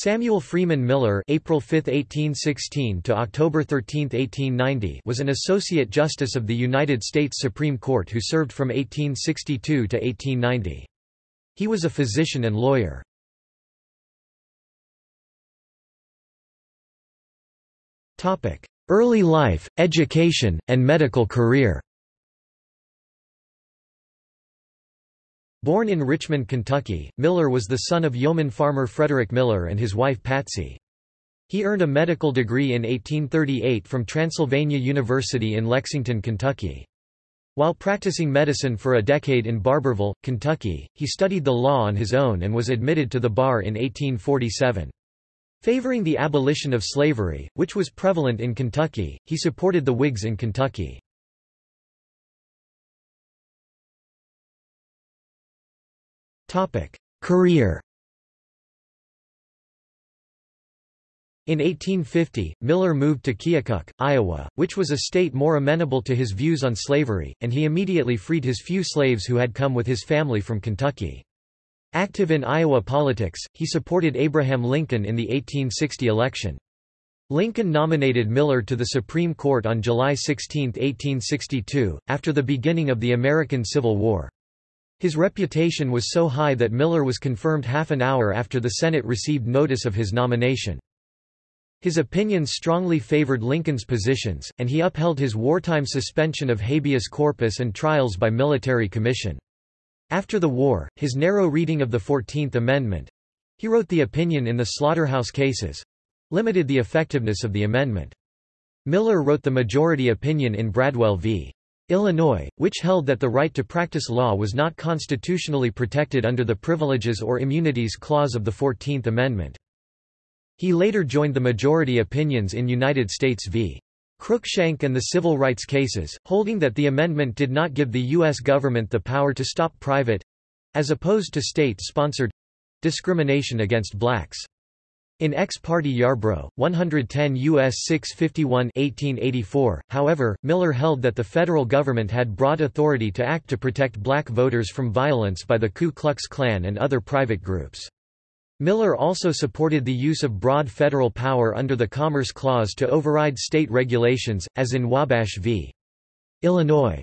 Samuel Freeman Miller (April 5, 1816 to October 13, 1890) was an associate justice of the United States Supreme Court who served from 1862 to 1890. He was a physician and lawyer. Early life, education, and medical career. Born in Richmond, Kentucky, Miller was the son of yeoman farmer Frederick Miller and his wife Patsy. He earned a medical degree in 1838 from Transylvania University in Lexington, Kentucky. While practicing medicine for a decade in Barbourville, Kentucky, he studied the law on his own and was admitted to the bar in 1847. Favoring the abolition of slavery, which was prevalent in Kentucky, he supported the Whigs in Kentucky. Career In 1850, Miller moved to Keokuk, Iowa, which was a state more amenable to his views on slavery, and he immediately freed his few slaves who had come with his family from Kentucky. Active in Iowa politics, he supported Abraham Lincoln in the 1860 election. Lincoln nominated Miller to the Supreme Court on July 16, 1862, after the beginning of the American Civil War. His reputation was so high that Miller was confirmed half an hour after the Senate received notice of his nomination. His opinions strongly favored Lincoln's positions, and he upheld his wartime suspension of habeas corpus and trials by military commission. After the war, his narrow reading of the Fourteenth Amendment—he wrote the opinion in the slaughterhouse cases—limited the effectiveness of the amendment. Miller wrote the majority opinion in Bradwell v. Illinois, which held that the right to practice law was not constitutionally protected under the Privileges or Immunities Clause of the Fourteenth Amendment. He later joined the majority opinions in United States v. Cruikshank and the civil rights cases, holding that the amendment did not give the U.S. government the power to stop private—as opposed to state-sponsored—discrimination against blacks. In Ex parte Yarbrough, 110 U.S. 651 1884, however, Miller held that the federal government had broad authority to act to protect black voters from violence by the Ku Klux Klan and other private groups. Miller also supported the use of broad federal power under the Commerce Clause to override state regulations, as in Wabash v. Illinois.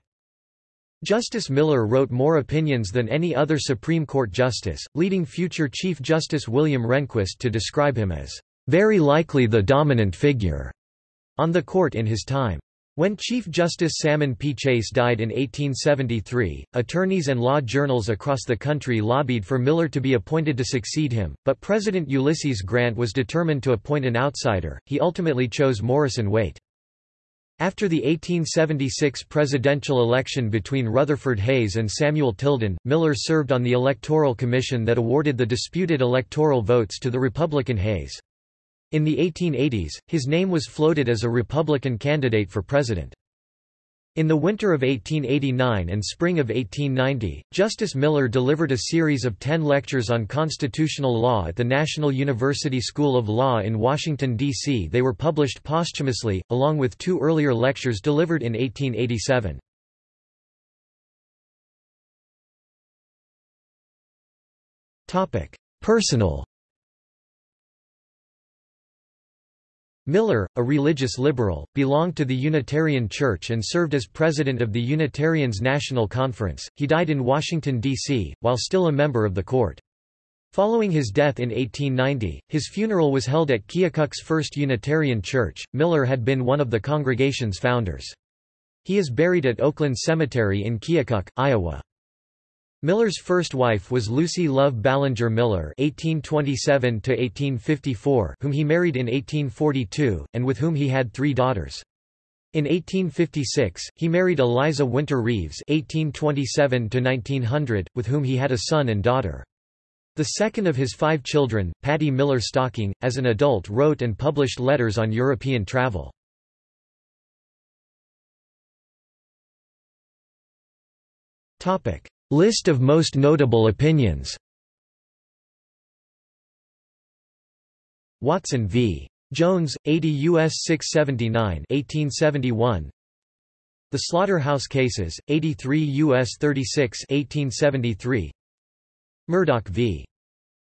Justice Miller wrote more opinions than any other Supreme Court justice, leading future Chief Justice William Rehnquist to describe him as, "...very likely the dominant figure," on the court in his time. When Chief Justice Salmon P. Chase died in 1873, attorneys and law journals across the country lobbied for Miller to be appointed to succeed him, but President Ulysses Grant was determined to appoint an outsider. He ultimately chose Morrison Waite. After the 1876 presidential election between Rutherford Hayes and Samuel Tilden, Miller served on the Electoral Commission that awarded the disputed electoral votes to the Republican Hayes. In the 1880s, his name was floated as a Republican candidate for president. In the winter of 1889 and spring of 1890, Justice Miller delivered a series of ten lectures on constitutional law at the National University School of Law in Washington, D.C. They were published posthumously, along with two earlier lectures delivered in 1887. Personal Miller, a religious liberal, belonged to the Unitarian Church and served as president of the Unitarians National Conference. He died in Washington, D.C., while still a member of the court. Following his death in 1890, his funeral was held at Keokuk's First Unitarian Church. Miller had been one of the congregation's founders. He is buried at Oakland Cemetery in Keokuk, Iowa. Miller's first wife was Lucy Love Ballinger Miller (1827–1854), whom he married in 1842, and with whom he had three daughters. In 1856, he married Eliza Winter Reeves (1827–1900), with whom he had a son and daughter. The second of his five children, Patty Miller Stocking, as an adult wrote and published letters on European travel. Topic. List of most notable opinions Watson v. Jones, 80 U.S. 679 1871. The Slaughterhouse Cases, 83 U.S. 36 1873. Murdock v.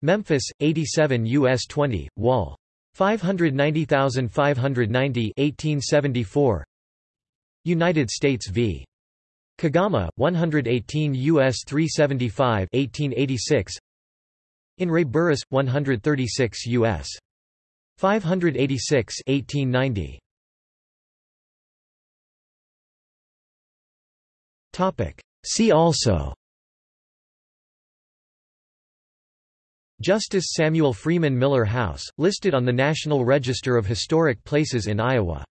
Memphis, 87 U.S. 20, Wall. 590590 1874. United States v. Kagama, 118 U.S. 375 1886. In re Burrus, 136 U.S. 586 1890. See also Justice Samuel Freeman Miller House, listed on the National Register of Historic Places in Iowa